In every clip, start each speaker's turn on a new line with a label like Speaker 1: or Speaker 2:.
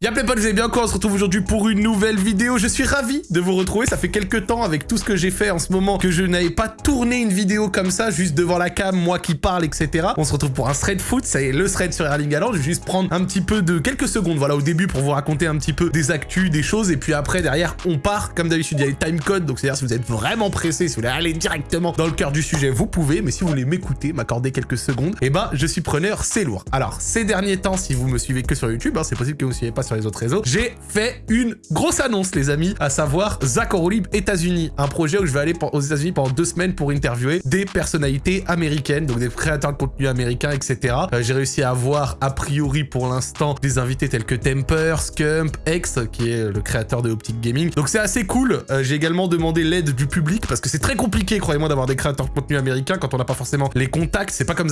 Speaker 1: Y'a plein potes, vous allez bien quoi On se retrouve aujourd'hui pour une nouvelle vidéo. Je suis ravi de vous retrouver. Ça fait quelques temps avec tout ce que j'ai fait en ce moment que je n'avais pas tourné une vidéo comme ça, juste devant la cam, moi qui parle, etc. On se retrouve pour un thread foot. Ça y est, le thread sur Erling Haaland. Je vais juste prendre un petit peu de quelques secondes, voilà, au début pour vous raconter un petit peu des actus, des choses. Et puis après, derrière, on part. Comme d'habitude, il y a les timecodes. Donc c'est-à-dire si vous êtes vraiment pressé, si vous voulez aller directement dans le cœur du sujet, vous pouvez. Mais si vous voulez m'écouter, m'accorder quelques secondes, eh ben, je suis preneur, c'est lourd. Alors, ces derniers temps, si vous me suivez que sur YouTube, hein, c'est possible que vous ne suivez pas sur les autres réseaux, j'ai fait une grosse annonce, les amis, à savoir Zach Orolib États-Unis. Un projet où je vais aller aux États-Unis pendant deux semaines pour interviewer des personnalités américaines, donc des créateurs de contenu américains, etc. Euh, j'ai réussi à avoir, a priori pour l'instant, des invités tels que Temper, Scump, X, qui est le créateur de Optic Gaming. Donc c'est assez cool. Euh, j'ai également demandé l'aide du public, parce que c'est très compliqué, croyez-moi, d'avoir des créateurs de contenu américains quand on n'a pas forcément les contacts. C'est pas comme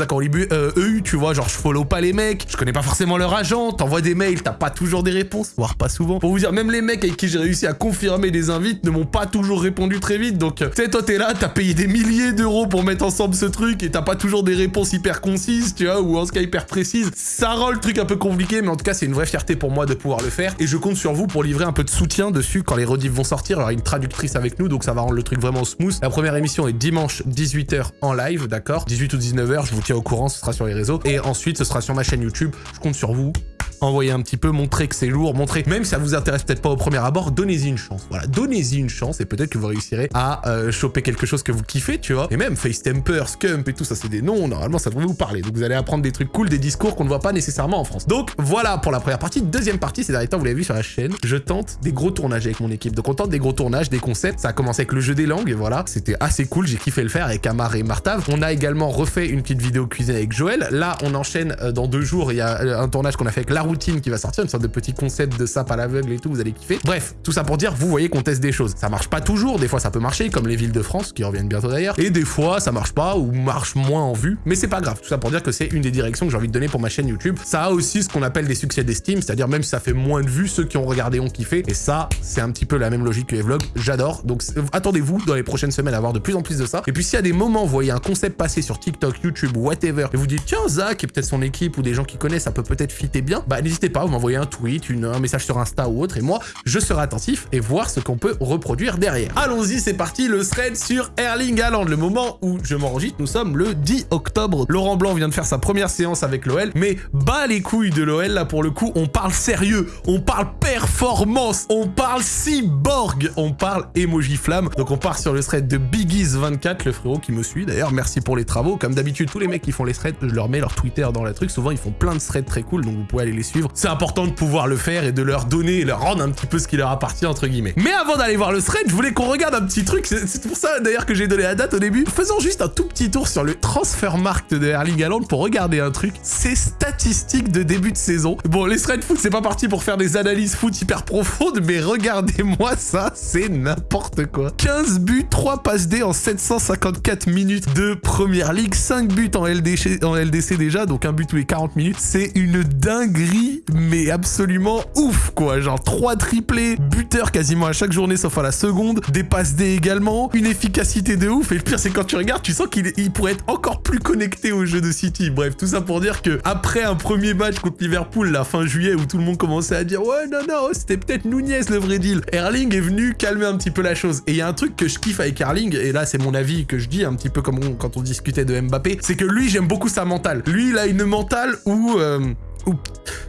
Speaker 1: euh, EU, tu vois, genre je follow pas les mecs, je connais pas forcément leur agent, t'envoies des mails, t'as pas toujours des réponses, voire pas souvent. Pour vous dire, même les mecs avec qui j'ai réussi à confirmer des invites ne m'ont pas toujours répondu très vite. Donc, tu sais, toi, t'es là, t'as payé des milliers d'euros pour mettre ensemble ce truc et t'as pas toujours des réponses hyper concises, tu vois, ou en ce cas hyper précises. Ça rend le truc un peu compliqué, mais en tout cas, c'est une vraie fierté pour moi de pouvoir le faire. Et je compte sur vous pour livrer un peu de soutien dessus quand les rediffs vont sortir. Il y a une traductrice avec nous, donc ça va rendre le truc vraiment smooth. La première émission est dimanche 18h en live, d'accord? 18 ou 19h, je vous tiens au courant, ce sera sur les réseaux. Et ensuite, ce sera sur ma chaîne YouTube. Je compte sur vous envoyer un petit peu, montrer que c'est lourd, montrer, même si ça vous intéresse peut-être pas au premier abord, donnez-y une chance. Voilà, donnez-y une chance et peut-être que vous réussirez à euh, choper quelque chose que vous kiffez, tu vois. Et même Face Temper, Scump et tout ça, c'est des noms, normalement ça devrait vous parler. Donc vous allez apprendre des trucs cool, des discours qu'on ne voit pas nécessairement en France. Donc voilà pour la première partie. Deuxième partie, ces derniers temps, vous l'avez vu sur la chaîne, je tente des gros tournages avec mon équipe. Donc on tente des gros tournages, des concepts. Ça a commencé avec le jeu des langues, et voilà, c'était assez cool, j'ai kiffé le faire avec Amar et Martav. On a également refait une petite vidéo cuisine avec Joël. Là, on enchaîne euh, dans deux jours, il y a euh, un tournage qu'on a fait avec Routine qui va sortir une sorte de petit concept de sap à l'aveugle et tout, vous allez kiffer. Bref, tout ça pour dire, vous voyez qu'on teste des choses. Ça marche pas toujours, des fois ça peut marcher, comme les villes de France, qui reviennent bientôt d'ailleurs, et des fois ça marche pas ou marche moins en vue, mais c'est pas grave. Tout ça pour dire que c'est une des directions que j'ai envie de donner pour ma chaîne YouTube. Ça a aussi ce qu'on appelle des succès d'estime, c'est-à-dire même si ça fait moins de vues, ceux qui ont regardé ont kiffé, et ça, c'est un petit peu la même logique que les vlogs, j'adore. Donc attendez-vous dans les prochaines semaines à avoir de plus en plus de ça. Et puis s'il y a des moments, vous voyez un concept passer sur TikTok, YouTube, whatever, et vous dites, tiens, Zach et peut-être son équipe ou des gens qui connaissent, ça peut peut-être fitter bien, bah n'hésitez pas, vous m'envoyez un tweet, une, un message sur Insta ou autre, et moi, je serai attentif et voir ce qu'on peut reproduire derrière. Allons-y, c'est parti, le thread sur Erling Haaland. Le moment où je m'enregistre, nous sommes le 10 octobre. Laurent Blanc vient de faire sa première séance avec l'OL, mais bas les couilles de l'OL, là, pour le coup, on parle sérieux, on parle performance, on parle cyborg, on parle emoji flamme. Donc on part sur le thread de Biggies24, le frérot qui me suit d'ailleurs, merci pour les travaux. Comme d'habitude, tous les mecs qui font les threads, je leur mets leur Twitter dans le truc. Souvent, ils font plein de threads très cool, donc vous pouvez aller les suivre. C'est important de pouvoir le faire et de leur donner et leur rendre un petit peu ce qui leur appartient, entre guillemets. Mais avant d'aller voir le thread, je voulais qu'on regarde un petit truc. C'est pour ça, d'ailleurs, que j'ai donné la date au début. Faisons juste un tout petit tour sur le transfer market de Erling Haaland pour regarder un truc. Ces statistiques de début de saison. Bon, les threads foot, c'est pas parti pour faire des analyses foot hyper profondes, mais regardez-moi ça, c'est n'importe quoi. 15 buts, 3 passes D en 754 minutes de Première Ligue, 5 buts en LDC déjà, donc un but tous les 40 minutes. C'est une dinguerie, mais absolument ouf, quoi. Genre 3 triplés, buteur quasiment à chaque journée sauf à la seconde, des D également, une efficacité de ouf. Et le pire, c'est quand tu regardes, tu sens qu'il pourrait être encore plus connecté au jeu de City. Bref, tout ça pour dire que après un premier match contre Liverpool, la fin juillet, où tout le monde commençait à dire ouais, non, non, c'était peut-être Nunez le vrai deal. Erling est venu calmer un petit peu la chose. Et il y a un truc que je kiffe avec Erling, et là, c'est mon avis que je dis, un petit peu comme quand on discutait de Mbappé, c'est que lui, j'aime beaucoup sa mentale. Lui, il a une mentale où... Euh,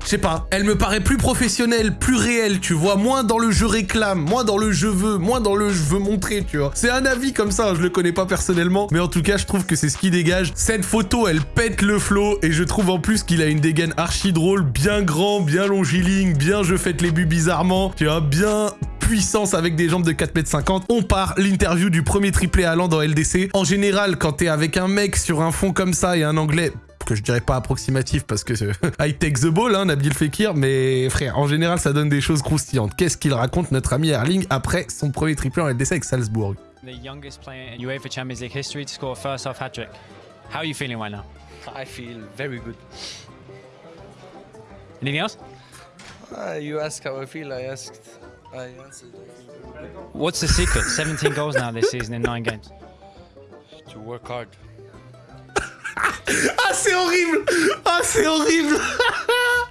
Speaker 1: je sais pas, elle me paraît plus professionnelle, plus réelle, tu vois, moins dans le je réclame, moins dans le je veux, moins dans le je veux montrer, tu vois. C'est un avis comme ça, je le connais pas personnellement, mais en tout cas, je trouve que c'est ce qui dégage. Cette photo, elle pète le flow, et je trouve en plus qu'il a une dégaine archi drôle, bien grand, bien longiligne, bien je fête les buts bizarrement, tu vois, bien puissance avec des jambes de 4m50. On part, l'interview du premier triplé allant dans LDC. En général, quand t'es avec un mec sur un fond comme ça et un anglais que je dirais pas approximatif parce que I take the ball, hein, Nabil Fekir, mais frère, en général, ça donne des choses croustillantes. Qu'est-ce qu'il raconte notre ami Erling après son premier triplé en LDC avec Salzbourg
Speaker 2: The youngest player in UEFA Champions League history to score a first half hat-trick. How are you feeling right now?
Speaker 3: I feel very good.
Speaker 2: Anything else?
Speaker 3: Uh, you asked how I feel, I asked, I answered.
Speaker 2: What's the secret? 17 goals now this season in 9 games.
Speaker 3: To work hard.
Speaker 1: Ah, c'est horrible. Ah, c'est horrible.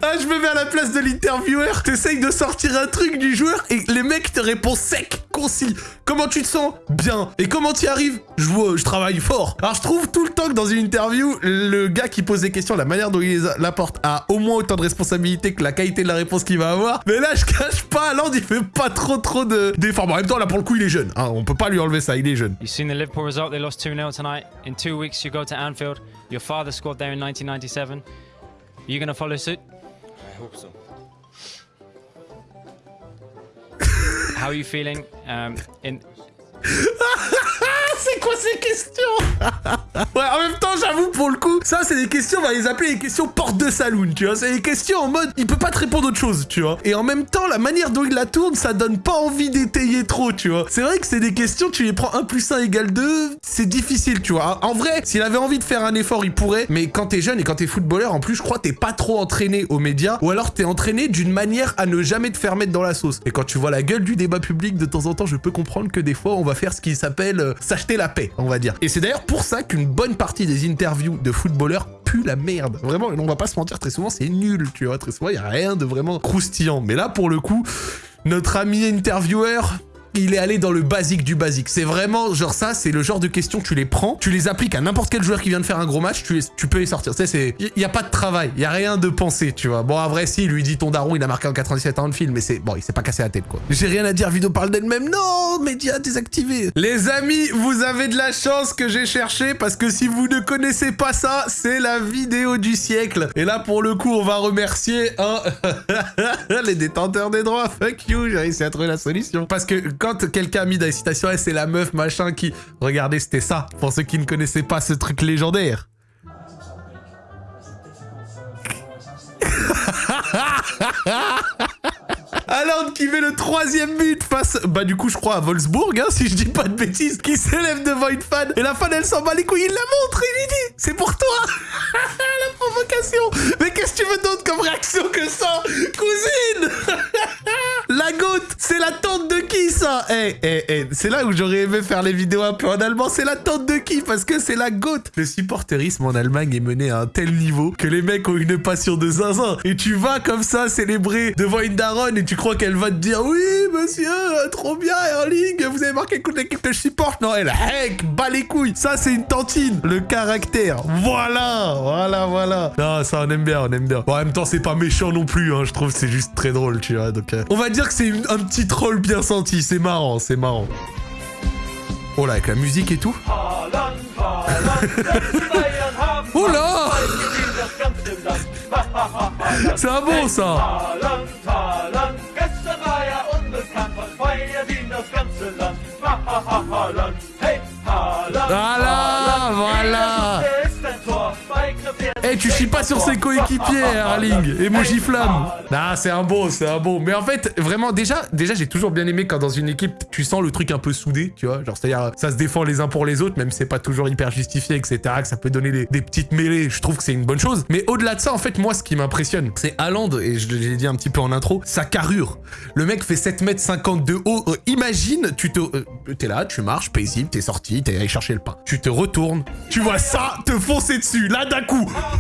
Speaker 1: Ah, je me mets à la place de l'intervieweur. T'essayes de sortir un truc du joueur et les mecs te répondent sec, concis. Comment tu te sens Bien. Et comment tu y arrives je, vois, je travaille fort. Alors, je trouve tout le temps que dans une interview, le gars qui pose des questions, la manière dont il les apporte a au moins autant de responsabilité que la qualité de la réponse qu'il va avoir. Mais là, je cache pas, Land, il fait pas trop trop de d'efforts. Bon, en même temps, là, pour le coup, il est jeune. Hein, on peut pas lui enlever ça, il est jeune.
Speaker 2: You've seen the Liverpool result, they lost 2 0 tonight. In two weeks, you go to Anfield. Your father scored there in 1997. Are you going to follow suit?
Speaker 3: I hope so.
Speaker 2: How are you feeling? Um, in
Speaker 1: c'est quoi ces questions Ouais, en même temps, j'avoue, pour le coup, ça, c'est des questions, on va les appeler les questions porte de saloon, tu vois. C'est des questions en mode, il peut pas te répondre autre chose, tu vois. Et en même temps, la manière dont il la tourne, ça donne pas envie d'étayer trop, tu vois. C'est vrai que c'est des questions, tu les prends 1 plus 1 égale 2, c'est difficile, tu vois. En vrai, s'il avait envie de faire un effort, il pourrait, mais quand t'es jeune et quand t'es footballeur, en plus, je crois, t'es pas trop entraîné aux médias, ou alors t'es entraîné d'une manière à ne jamais te faire mettre dans la sauce. Et quand tu vois la gueule du débat public, de temps en temps, je peux comprendre que des fois, on va faire ce qui s'appelle euh, s'acheter la paix, on va dire. Et c'est d'ailleurs pour ça qu'une bonne partie des interviews de footballeurs pue la merde. Vraiment, on va pas se mentir, très souvent, c'est nul, tu vois. Très souvent, il y a rien de vraiment croustillant. Mais là, pour le coup, notre ami intervieweur, il est allé dans le basique du basique. C'est vraiment, genre ça, c'est le genre de questions, tu les prends, tu les appliques à n'importe quel joueur qui vient de faire un gros match, tu, les- tu peux les sortir. Tu sais, c'est, il y, a pas de travail, il y a rien de pensé, tu vois. Bon, à vrai, si, il lui dit ton daron, il a marqué en 97 ans de film, mais c'est, bon, il s'est pas cassé la tête, quoi. J'ai rien à dire, vidéo parle d'elle-même. Non, médias désactivés. Les amis, vous avez de la chance que j'ai cherché, parce que si vous ne connaissez pas ça, c'est la vidéo du siècle. Et là, pour le coup, on va remercier, hein, les détenteurs des droits. Fuck you, j'ai réussi à trouver la solution. Parce que quand quelqu'un a mis dans les citations, Eh, c'est la meuf machin qui... Regardez, c'était ça, pour ceux qui ne connaissaient pas ce truc légendaire. Haaland qui met le troisième but face, bah du coup je crois à Wolfsburg, hein, si je dis pas de bêtises, qui s'élève devant une fan, et la fan elle s'en bat les couilles, il la montre, il lui dit, c'est pour toi. La provocation. Mais qu'est-ce que tu veux d'autre comme réaction que ça Cousine? de Eh, eh, eh, c'est là où j'aurais aimé faire les vidéos un peu en allemand, c'est la tante de qui Parce que c'est la goutte Le supporterisme en Allemagne est mené à un tel niveau que les mecs ont une passion de zinzin. Et tu vas comme ça célébrer devant une daronne et tu crois qu'elle va te dire Oui, monsieur, trop bien, Erling, vous avez marqué contre l'équipe je supporte. Non, elle, heck, bat les couilles. Ça, c'est une tantine. Le caractère. Voilà, voilà, voilà. Non, ça, on aime bien, on aime bien. Bon, en même temps, c'est pas méchant non plus, hein. Je trouve c'est juste très drôle, tu vois. Donc, euh, on va dire que c'est un petit troll bien senti. Marrant, c'est marrant. Oh là, avec la musique et tout. Oh là C'est un bon, ça
Speaker 4: Haaland, Haaland,
Speaker 1: Tu chies pas sur ses coéquipiers, Erling Emoji flamme Ah, c'est un bon, c'est un bon. Mais en fait, vraiment, déjà, déjà j'ai toujours bien aimé quand dans une équipe, tu sens le truc un peu soudé, tu vois. Genre, c'est-à-dire, ça se défend les uns pour les autres, même si c'est pas toujours hyper justifié, etc., que ça peut donner des, des petites mêlées. Je trouve que c'est une bonne chose. Mais au-delà de ça, en fait, moi, ce qui m'impressionne, c'est Haaland, et je l'ai dit un petit peu en intro, sa carrure. Le mec fait 7m50 de haut. Euh, imagine, tu te... euh, t'es là, tu marches, paisible, t'es sorti, t'es allé chercher le pain. Tu te retournes, tu vois ça te foncer dessus, là d'un coup.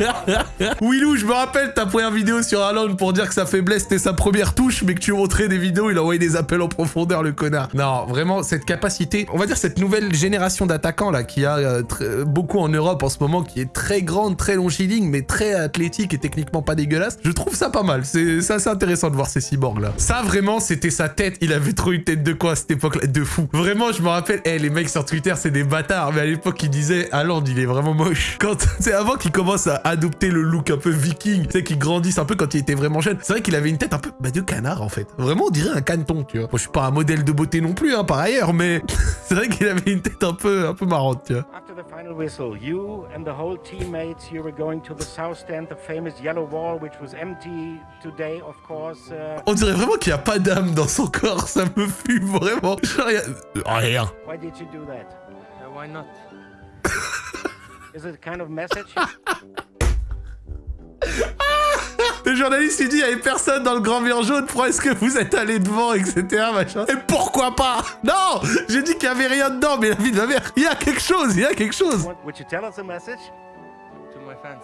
Speaker 1: Willou, je me rappelle ta première vidéo sur Haaland pour dire que sa faiblesse c'était sa première touche, mais que tu montrais des vidéos, il envoyait des appels en profondeur, le connard. Non, vraiment, cette capacité, on va dire cette nouvelle génération d'attaquants là, qui a euh, beaucoup en Europe en ce moment, qui est très grande, très longiligne, mais très athlétique et techniquement pas dégueulasse, je trouve ça pas mal. C'est assez intéressant de voir ces cyborgs là. Ça, vraiment, c'était sa tête. Il avait trop une tête de quoi à cette époque-là? De fou. Vraiment, je me rappelle, eh, les mecs sur Twitter, c'est des bâtards, mais à l'époque, ils disaient Haaland, il est vraiment moche. Quand c'est avant qu'il commence à adopter le look un peu viking, tu sais, qu'il grandisse un peu quand il était vraiment jeune. C'est vrai qu'il avait une tête un peu bah, de canard en fait. Vraiment, on dirait un caneton, tu vois. Bon, je suis pas un modèle de beauté non plus, hein, par ailleurs, mais c'est vrai qu'il avait une tête un peu, un peu marrante, tu vois.
Speaker 5: After the final whistle, you and the whole teammates, you were going to the south stand, the famous yellow wall, which was empty today, of course. Uh,
Speaker 1: On dirait vraiment qu'il y a pas d'âme dans son corps, ça me fume vraiment. Genre, y a- Rien.
Speaker 5: why did you do that?
Speaker 3: Uh, why not?
Speaker 5: Is it a kind of message?
Speaker 1: Le journaliste il dit il y avait personne dans le grand mur jaune, pourquoi est-ce que vous êtes allé devant, etc. Machin. Et pourquoi pas? Non J'ai dit qu'il y avait rien dedans, mais la vie de ma mère, il y a quelque chose, il y a quelque chose.
Speaker 5: What- Would you tell us a message?
Speaker 3: To my fans.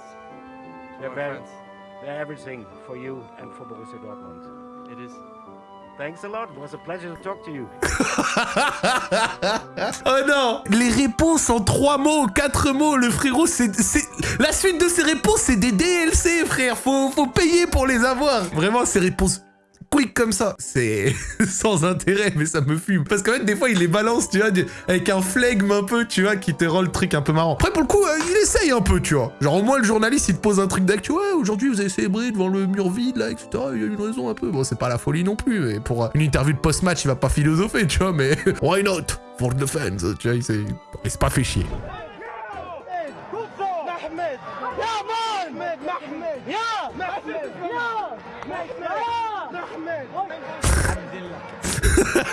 Speaker 5: They're
Speaker 3: my friends.
Speaker 5: they're everything for you and for Borussia Dortmund.
Speaker 3: It is.
Speaker 5: Thanks a lot. It was a pleasure to talk to you.
Speaker 1: oh non. Les réponses en trois mots, quatre mots, le frérot, c'est... La suite de ces réponses, c'est des DLC, frère. Faut, faut payer pour les avoir. Vraiment, ces réponses quick comme ça, c'est sans intérêt, mais ça me fume. Parce qu'en fait, des fois, il les balance, tu vois, avec un flegme un peu, tu vois, qui te rend le truc un peu marrant. Après, pour le coup, euh, il essaye un peu, tu vois. Genre, au moins, le journaliste, il te pose un truc d'actu. Ouais, aujourd'hui, vous avez célébré devant le mur vide, là, etc. Il y a une raison un peu. Bon, c'est pas la folie non plus, mais pour euh, une interview de post-match, il va pas philosopher, tu vois, mais why not? For the fans, tu vois, il s'est pas fait chier.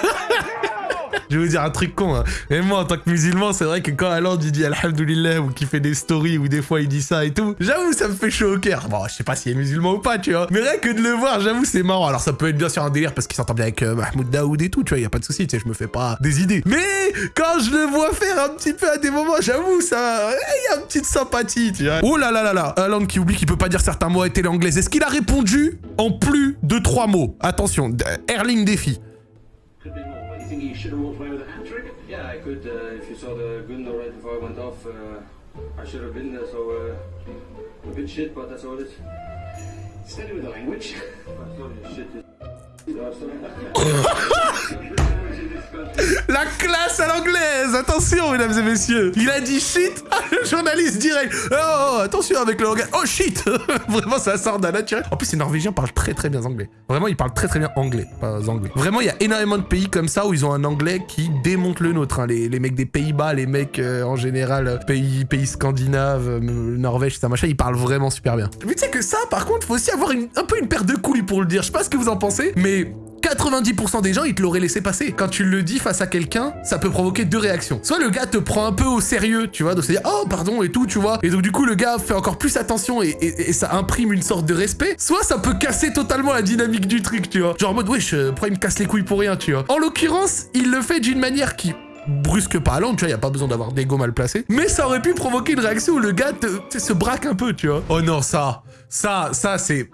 Speaker 1: Je vais vous dire un truc con, hein. Et moi, en tant que musulman, c'est vrai que quand Aland il dit Alhamdulillah ou qu'il fait des stories ou des fois il dit ça et tout, j'avoue, ça me fait chaud au cœur. Bon, je sais pas s'il est musulman ou pas, tu vois. Mais rien que de le voir, j'avoue, c'est marrant. Alors, ça peut être bien sûr un délire parce qu'il s'entend bien avec euh, Mahmoud Daoud et tout, tu vois, y a pas de souci, tu sais, je me fais pas des idées. Mais quand je le vois faire un petit peu à des moments, j'avoue, ça. Y a une petite sympathie, tu vois. Oh là là là là, Aland qui oublie qu'il peut pas dire certains mots à télé anglaise. Est-ce qu'il a répondu en plus de trois mots? Attention, Erling défi.
Speaker 6: Think he should have walked away with a hat trick?
Speaker 7: Yeah, I could. Uh, if you saw the Gunnar right before I went off, uh, I should have been there. So uh, a bit shit, but that's all it is.
Speaker 6: Steady with the language.
Speaker 7: Sorry, shit.
Speaker 1: La classe à l'anglaise Attention, mesdames et messieurs Il a dit shit Ah, Le journaliste direct oh, oh, attention avec le langage Oh shit Vraiment, ça sort d'un naturel. En plus, les Norvégiens parlent très très bien anglais. Vraiment, ils parlent très très bien anglais, pas anglais. Vraiment, il y a énormément de pays comme ça où ils ont un anglais qui démonte le nôtre. hein. Les, les mecs des Pays-Bas, les mecs euh, en général, euh, pays, pays scandinaves, euh, Norvège, ça machin, ils parlent vraiment super bien. Mais tu sais que ça, par contre, faut aussi avoir un peu une paire de couilles pour le dire. Je sais pas ce que vous en pensez, mais 90% des gens, ils te l'auraient laissé passer. Quand tu le dis face à quelqu'un, ça peut provoquer deux réactions. Soit le gars te prend un peu au sérieux, tu vois, donc c'est dire oh pardon et tout, tu vois. Et donc du coup le gars fait encore plus attention et, ça imprime une sorte de respect. Soit ça peut casser totalement la dynamique du truc, tu vois. Genre en mode wesh, euh, pourquoi il me casse les couilles pour rien, tu vois. En l'occurrence, il le fait d'une manière qui brusque pas à tu vois, y a pas besoin d'avoir d'ego mal placé. Mais ça aurait pu provoquer une réaction où le gars te, sais, se braque un peu, tu vois. Oh non, ça, ça, ça c'est...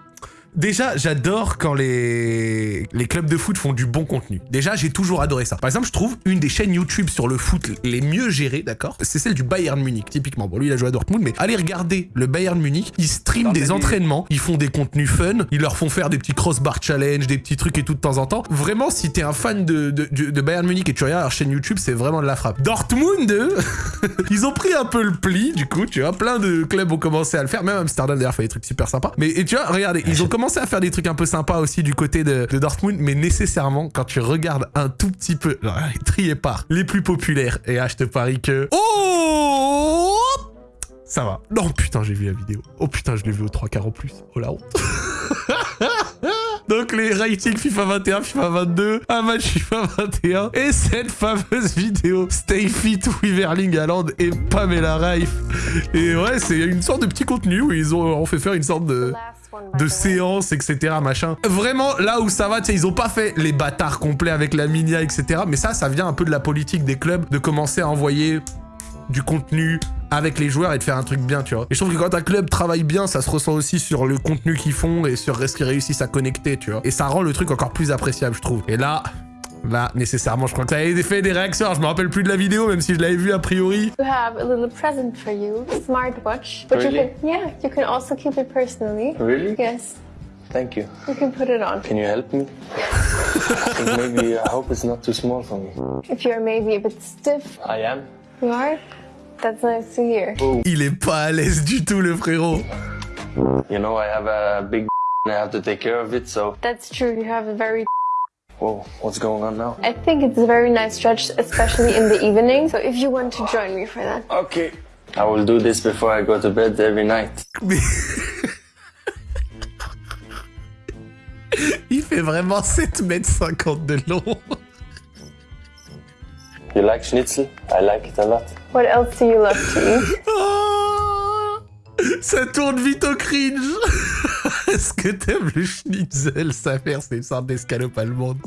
Speaker 1: Déjà, j'adore quand les... les clubs de foot font du bon contenu. Déjà, j'ai toujours adoré ça. Par exemple, je trouve une des chaînes YouTube sur le foot les mieux gérées, d'accord? C'est celle du Bayern Munich, typiquement. Bon, lui, il a joué à Dortmund, mais allez regarder le Bayern Munich. Ils streament des entraînements, ils font des contenus fun, ils leur font faire des petits crossbar challenge, des petits trucs et tout de temps en temps. Vraiment, si t'es un fan de, de, de- de Bayern Munich et tu regardes leur chaîne YouTube, c'est vraiment de la frappe. Dortmund, eux, ils ont pris un peu le pli, du coup, tu vois. Plein de clubs ont commencé à le faire. Même Amsterdam, d'ailleurs, fait des trucs super sympas. Mais et tu vois, regardez, ils ont commencé à faire des trucs un peu sympas aussi du côté de, de Dortmund. Mais nécessairement, quand tu regardes un tout petit peu, triez par les plus populaires. Et là, je te parie que... Oh ça va. Non, putain, j'ai vu la vidéo. Oh putain, je l'ai vu aux trois quarts en plus. Oh la honte. Donc les ratings FIFA 21, FIFA 22, un match FIFA 21 et cette fameuse vidéo Stay Fit with Erling Haaland et Pamela Reif. Et ouais, c'est une sorte de petit contenu où ils ont, ont fait faire une sorte de de séance, etc. Machin. Vraiment, là où ça va, tu sais, ils ont pas fait les bâtards complets avec la minia, etc. Mais ça, ça vient un peu de la politique des clubs de commencer à envoyer du contenu avec les joueurs et de faire un truc bien, tu vois. Et je trouve que quand un club travaille bien, ça se ressent aussi sur le contenu qu'ils font et sur ce qu'ils réussissent à connecter, tu vois. Et ça rend le truc encore plus appréciable, je trouve. Et là, là, nécessairement, je crois que ça a fait des réactions. Alors, je me rappelle plus de la vidéo, même si je l'avais vue a priori.
Speaker 8: We have a little present for you, smartwatch. But
Speaker 7: Really?
Speaker 8: you can, yeah, you can also keep it personally.
Speaker 7: Really?
Speaker 8: Yes,
Speaker 7: Thank you.
Speaker 8: you can put it on.
Speaker 7: Can you help me? Maybe I hope it's not too small for me.
Speaker 8: If you're maybe a bit stiff,
Speaker 7: I am.
Speaker 8: you are? That's nice to hear.
Speaker 1: Il est pas à l'aise du tout, le frérot.
Speaker 7: You know, I have a big and I have to take care of it. So,
Speaker 8: That's true. You have a very.
Speaker 7: Whoa, what's going on now?
Speaker 8: I think it's a very nice stretch, especially in the evening. So if you want to join me for that,
Speaker 7: Okay. I will do this before I go to bed every night.
Speaker 1: Mais... Il fait vraiment 7 mètres 50 de long.
Speaker 7: You like schnitzel? I like it a lot.
Speaker 8: what else do you love to eat?
Speaker 1: Oh Ça tourne vite au cringe Est-ce que t'aimes le schnitzel, sa mère C'est une sorte d'escalope allemande?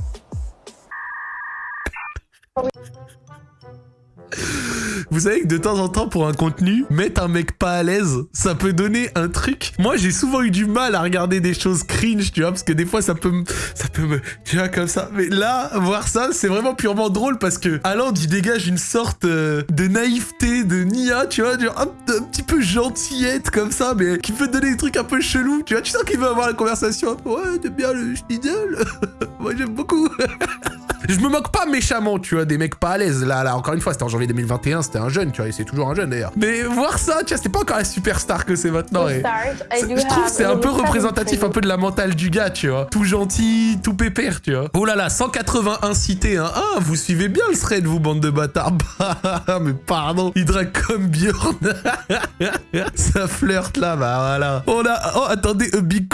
Speaker 1: Vous savez que de temps en temps, pour un contenu, mettre un mec pas à l'aise, ça peut donner un truc. Moi, j'ai souvent eu du mal à regarder des choses cringe, tu vois, parce que des fois, ça peut me... Ça peut me... Tu vois, comme ça. Mais là, voir ça, c'est vraiment purement drôle, parce que Haaland, il dégage une sorte euh, de naïveté, de nia, tu vois, un, petit peu gentillette, comme ça, mais qui peut donner des trucs un peu chelous, tu vois. Tu sens qu'il veut avoir la conversation. Ouais, t'aimes bien le schnitzel Moi, j'aime beaucoup. Je me moque pas méchamment, tu vois, des mecs pas à l'aise. Là, là, encore une fois, c'était en janvier 2021, c'était un jeune, tu vois, et c'est toujours un jeune d'ailleurs. Mais voir ça, tu vois, c'est pas encore la superstar que c'est maintenant. et je trouve c'est un peu représentatif un peu de la mentale du gars, tu vois. Tout gentil, tout pépère, tu vois. Oh là là, 181 cités, hein. Ah, vous suivez bien le thread, vous, bande de bâtards. Bah, mais pardon, il drague comme Bjorn. ça flirte là, bah voilà. On a... Oh, attendez, a big...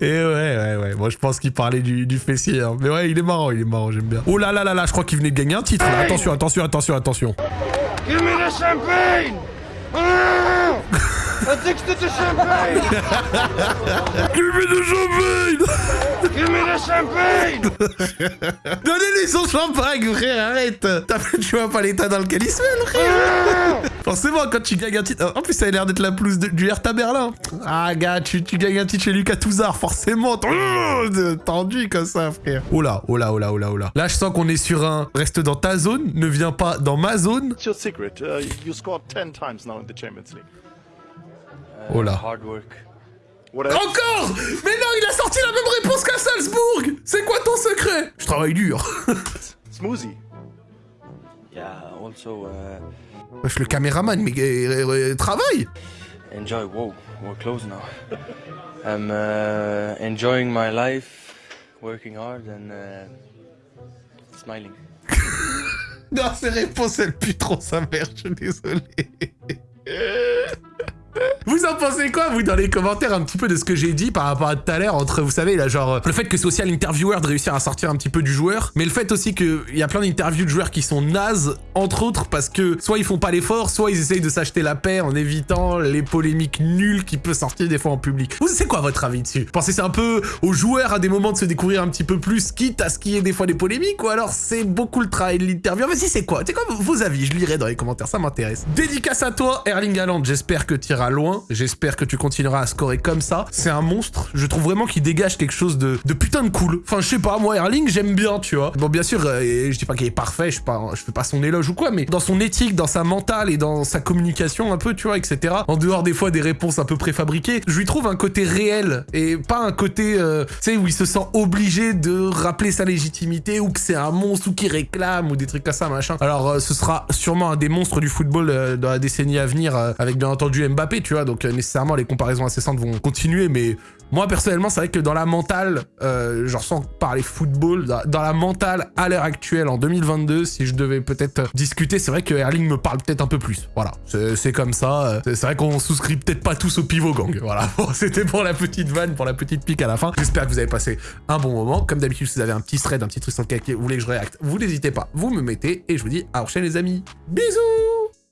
Speaker 1: Et ouais, ouais, ouais. Moi, je pense qu'il parlait du, du hein. Mais ouais, il est marrant, il est marrant, j'aime bien. Oh là là là là, je crois qu'il venait de gagner un titre. là. Attention, attention, attention, attention.
Speaker 5: Give me the champagne! Ah! Addicted to champagne!
Speaker 1: Give me the champagne
Speaker 5: Give me the champagne!
Speaker 1: Donnez-lui son champagne, frère, arrête T'as Tu vois pas l'état dans lequel il se met, le frère Forcément, quand tu gagnes un titre... En plus, ça a l'air d'être la pelouse de- du Hertha Berlin. Ah, gars, tu, tu gagnes un titre chez Lucas Touzard, forcément. t'en- Tendu comme ça, frère. Oh là, oh là, oh là, oh là, oh là. Là, je sens qu'on est sur un... Reste dans ta zone, ne viens pas dans ma zone.
Speaker 9: What's your secret? Uh, you scored 10 times now in the Champions League.
Speaker 1: Oh là.
Speaker 3: Hard work.
Speaker 1: Encore? Mais non, il a sorti la même réponse qu'à Salzbourg C'est quoi ton secret? Je travaille dur.
Speaker 9: Smoothie.
Speaker 3: Yeah, also uh,
Speaker 1: Wesh, le caméraman, mais euh, euh, travaille
Speaker 3: enjoy. Whoa, we're close now. I'm uh, enjoying my life, working hard and uh, smiling.
Speaker 1: Non, ces réponses, elles puent trop sa mère, je suis désolé. Vous en pensez quoi, vous, dans les commentaires, un petit peu de ce que j'ai dit par rapport à tout à l'heure, entre, vous savez, là, genre, le fait que c'est aussi à de réussir à sortir un petit peu du joueur, mais le fait aussi qu'il y a plein d'interviews de joueurs qui sont nazes, entre autres, parce que soit ils font pas l'effort, soit ils essayent de s'acheter la paix en évitant les polémiques nulles qui peuvent sortir des fois en public. Vous, c'est quoi votre avis dessus? Pensez c'est un peu aux joueurs à des moments de se découvrir un petit peu plus, quitte à ce qu'il y ait des fois des polémiques, ou alors c'est beaucoup le travail de l'interview? Vas-y, c'est quoi? C'est quoi vos avis? Je lirai dans les commentaires, ça m'intéresse. Dédicace à toi, Erling Haaland, j'espère que tu iras loin, j'espère que tu continueras à scorer comme ça. C'est un monstre, je trouve vraiment qu'il dégage quelque chose de, de putain de cool. Enfin, je sais pas, moi, Erling, j'aime bien, tu vois. Bon, bien sûr, euh, je dis pas qu'il est parfait, je, pas, je fais pas son éloge ou quoi, mais dans son éthique, dans sa mentale et dans sa communication un peu, tu vois, etc. En dehors des fois des réponses un peu préfabriquées, je lui trouve un côté réel et pas un côté, euh, tu sais, où il se sent obligé de rappeler sa légitimité ou que c'est un monstre ou qu'il réclame ou des trucs comme ça, machin. Alors, euh, ce sera sûrement un des monstres du football euh, dans la décennie à venir, avec bien entendu Mbappé, tu vois, donc euh, nécessairement les comparaisons incessantes vont continuer, mais moi personnellement, c'est vrai que dans la mentale, euh, je ressens par les football, dans, la mentale à l'heure actuelle, en 2022, si je devais peut-être discuter, c'est vrai que Erling me parle peut-être un peu plus. Voilà, c'est comme ça. euh, C'est vrai qu'on souscrit peut-être pas tous au pivot gang. Voilà, c'était pour la petite vanne, pour la petite pique à la fin. J'espère que vous avez passé un bon moment. Comme d'habitude, si vous avez un petit thread, un petit truc sur lequel vous voulez que je réacte, vous n'hésitez pas, vous me mettez et je vous dis à la prochaine les amis. Bisous